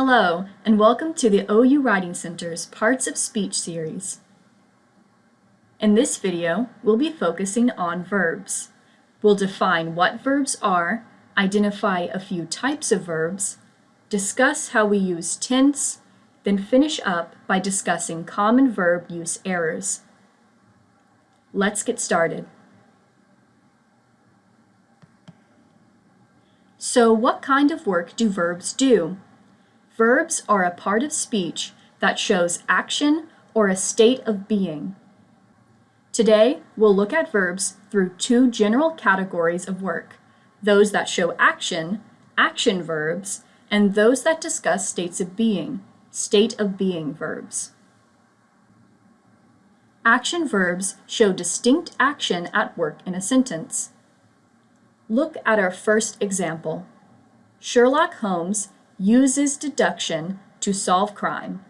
Hello, and welcome to the OU Writing Center's Parts of Speech series. In this video, we'll be focusing on verbs. We'll define what verbs are, identify a few types of verbs, discuss how we use tense, then finish up by discussing common verb use errors. Let's get started. So what kind of work do verbs do? Verbs are a part of speech that shows action or a state of being. Today, we'll look at verbs through two general categories of work, those that show action, action verbs, and those that discuss states of being, state of being verbs. Action verbs show distinct action at work in a sentence. Look at our first example. Sherlock Holmes uses deduction to solve crime.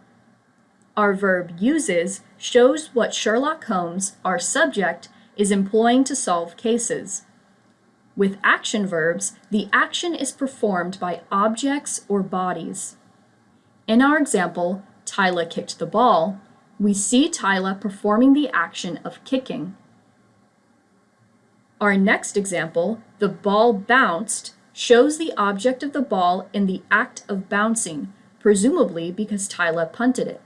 Our verb uses shows what Sherlock Holmes, our subject, is employing to solve cases. With action verbs, the action is performed by objects or bodies. In our example, Tyla kicked the ball, we see Tyla performing the action of kicking. Our next example, the ball bounced, shows the object of the ball in the act of bouncing, presumably because Tyla punted it.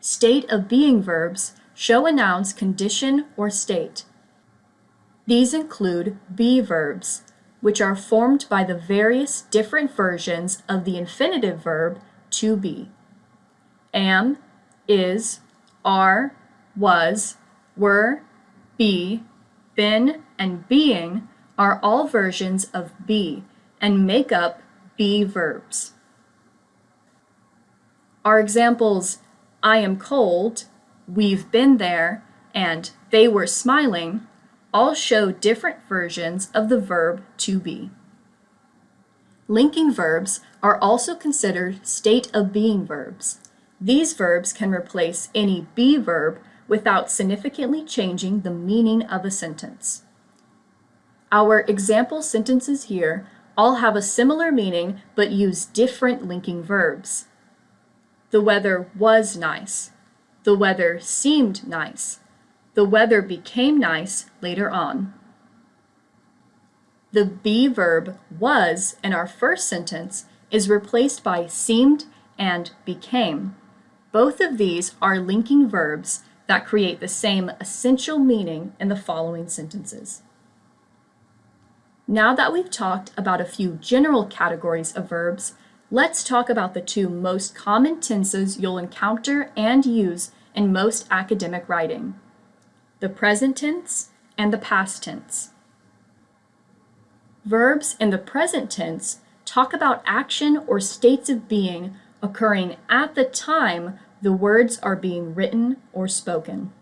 State of being verbs show a noun's condition or state. These include be verbs, which are formed by the various different versions of the infinitive verb to be. Am, is, are, was, were, be, been, and being are all versions of be and make up be verbs. Our examples, I am cold, we've been there, and they were smiling all show different versions of the verb to be. Linking verbs are also considered state of being verbs. These verbs can replace any be verb without significantly changing the meaning of a sentence. Our example sentences here all have a similar meaning but use different linking verbs. The weather was nice. The weather seemed nice. The weather became nice later on. The be verb was in our first sentence is replaced by seemed and became. Both of these are linking verbs that create the same essential meaning in the following sentences. Now that we've talked about a few general categories of verbs, let's talk about the two most common tenses you'll encounter and use in most academic writing, the present tense and the past tense. Verbs in the present tense talk about action or states of being occurring at the time the words are being written or spoken.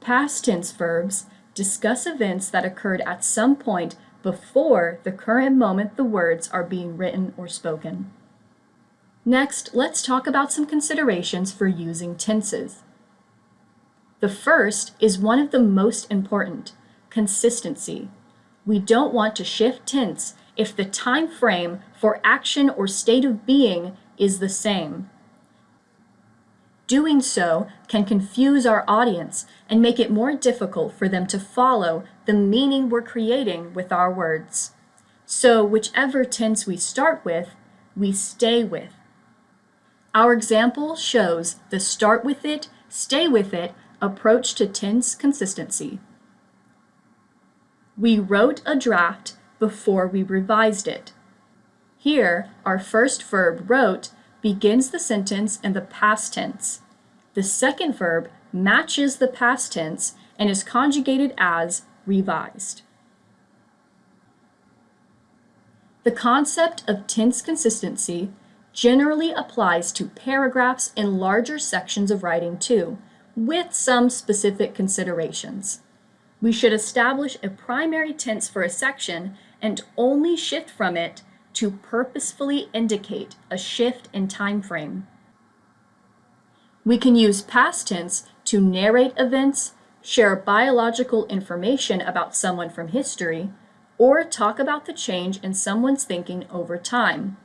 Past tense verbs discuss events that occurred at some point before the current moment the words are being written or spoken. Next, let's talk about some considerations for using tenses. The first is one of the most important, consistency. We don't want to shift tense if the time frame for action or state of being is the same. Doing so can confuse our audience and make it more difficult for them to follow the meaning we're creating with our words. So whichever tense we start with, we stay with. Our example shows the start with it, stay with it approach to tense consistency. We wrote a draft before we revised it. Here, our first verb wrote begins the sentence in the past tense. The second verb matches the past tense and is conjugated as revised. The concept of tense consistency generally applies to paragraphs and larger sections of writing too, with some specific considerations. We should establish a primary tense for a section and only shift from it to purposefully indicate a shift in time frame. We can use past tense to narrate events, share biological information about someone from history, or talk about the change in someone's thinking over time.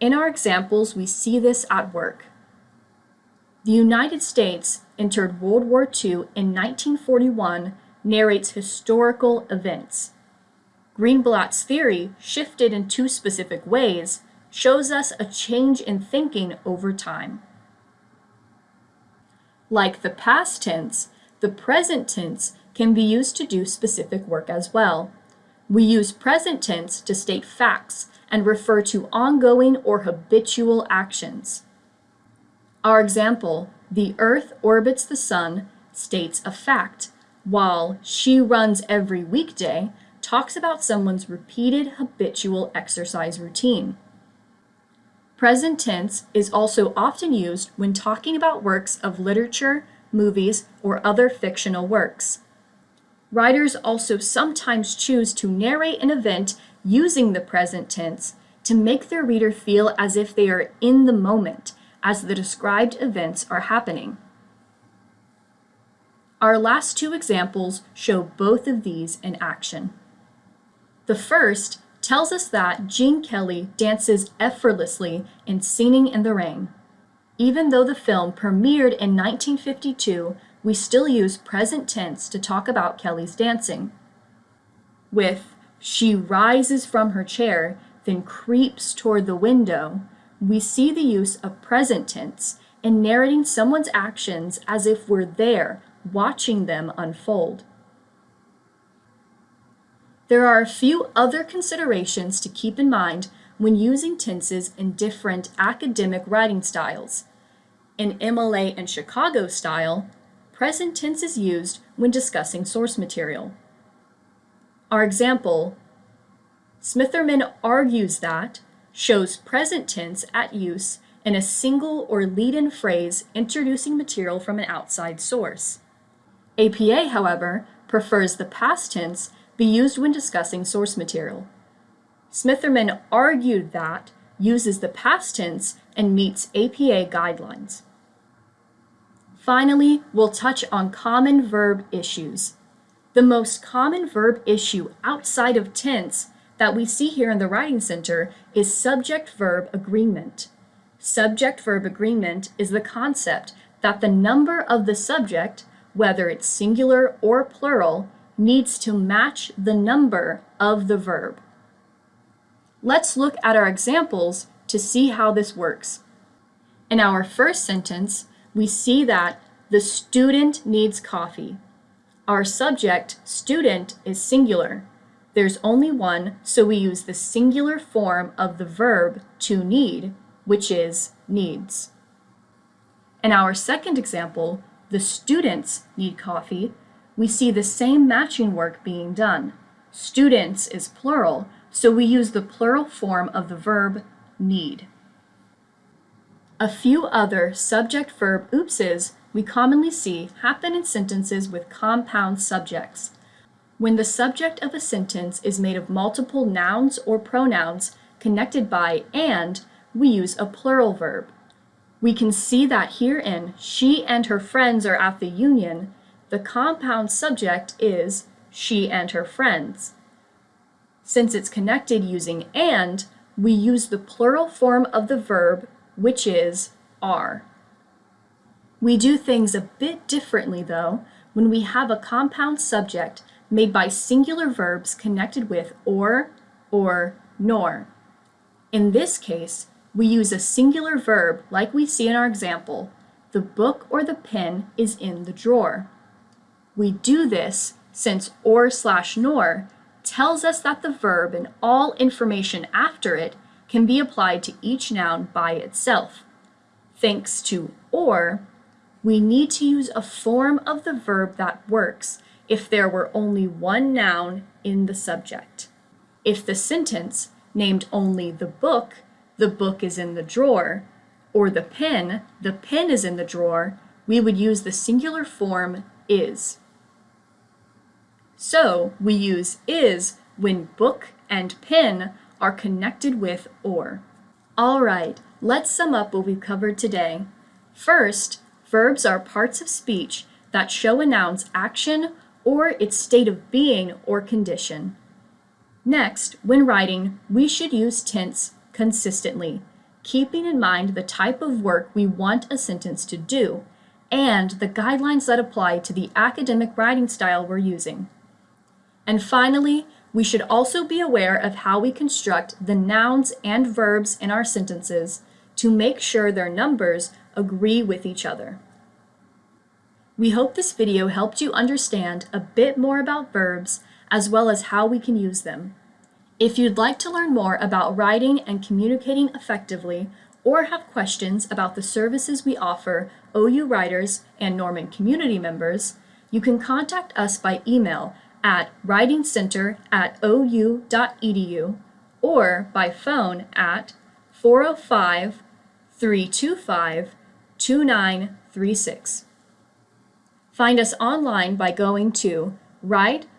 In our examples, we see this at work. The United States entered World War II in 1941 narrates historical events. Greenblatt's theory, shifted in two specific ways, shows us a change in thinking over time. Like the past tense, the present tense can be used to do specific work as well. We use present tense to state facts and refer to ongoing or habitual actions. Our example, the Earth orbits the Sun, states a fact, while she runs every weekday talks about someone's repeated habitual exercise routine. Present tense is also often used when talking about works of literature, movies, or other fictional works. Writers also sometimes choose to narrate an event using the present tense to make their reader feel as if they are in the moment as the described events are happening. Our last two examples show both of these in action. The first tells us that Gene Kelly dances effortlessly in Singing in the Rain. Even though the film premiered in 1952, we still use present tense to talk about Kelly's dancing. With she rises from her chair, then creeps toward the window, we see the use of present tense in narrating someone's actions as if we're there, watching them unfold. There are a few other considerations to keep in mind when using tenses in different academic writing styles. In MLA and Chicago style, present tense is used when discussing source material. Our example, Smitherman argues that shows present tense at use in a single or lead-in phrase introducing material from an outside source. APA, however, prefers the past tense be used when discussing source material. Smitherman argued that uses the past tense and meets APA guidelines. Finally, we'll touch on common verb issues. The most common verb issue outside of tense that we see here in the Writing Center is subject-verb agreement. Subject-verb agreement is the concept that the number of the subject, whether it's singular or plural, needs to match the number of the verb. Let's look at our examples to see how this works. In our first sentence, we see that the student needs coffee. Our subject, student, is singular. There's only one, so we use the singular form of the verb to need, which is needs. In our second example, the students need coffee, we see the same matching work being done. Students is plural, so we use the plural form of the verb need. A few other subject-verb oopses we commonly see happen in sentences with compound subjects. When the subject of a sentence is made of multiple nouns or pronouns connected by and, we use a plural verb. We can see that herein, she and her friends are at the union, the compound subject is she and her friends. Since it's connected using and, we use the plural form of the verb, which is are. We do things a bit differently, though, when we have a compound subject made by singular verbs connected with or, or, nor. In this case, we use a singular verb like we see in our example. The book or the pen is in the drawer. We do this since or slash nor tells us that the verb and all information after it can be applied to each noun by itself. Thanks to or, we need to use a form of the verb that works if there were only one noun in the subject. If the sentence named only the book, the book is in the drawer, or the pen, the pen is in the drawer, we would use the singular form is. So we use is when book and pen are connected with or. All right, let's sum up what we've covered today. First, verbs are parts of speech that show a noun's action or its state of being or condition. Next, when writing, we should use tense consistently, keeping in mind the type of work we want a sentence to do and the guidelines that apply to the academic writing style we're using. And finally, we should also be aware of how we construct the nouns and verbs in our sentences to make sure their numbers agree with each other. We hope this video helped you understand a bit more about verbs as well as how we can use them. If you'd like to learn more about writing and communicating effectively or have questions about the services we offer OU writers and Norman community members, you can contact us by email at writingcenter at ou.edu or by phone at 405 325 2936. Find us online by going to write.ou.edu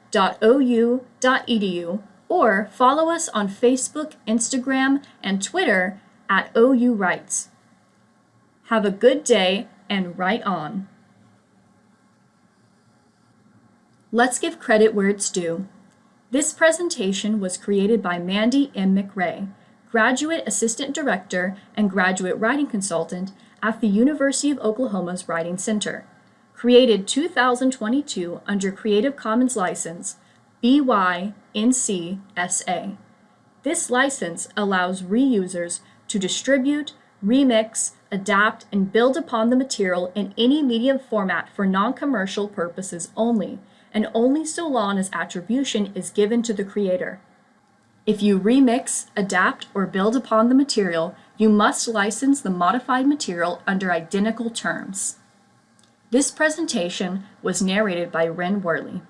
or follow us on Facebook, Instagram, and Twitter at OU Writes. Have a good day and write on. Let's give credit where it's due. This presentation was created by Mandy M. McRae, Graduate Assistant Director and Graduate Writing Consultant at the University of Oklahoma's Writing Center. Created 2022 under Creative Commons License BY-NC-SA. This license allows reusers to distribute, remix, adapt, and build upon the material in any medium format for non-commercial purposes only, and only so long as attribution is given to the creator. If you remix, adapt, or build upon the material, you must license the modified material under identical terms. This presentation was narrated by Ren Worley.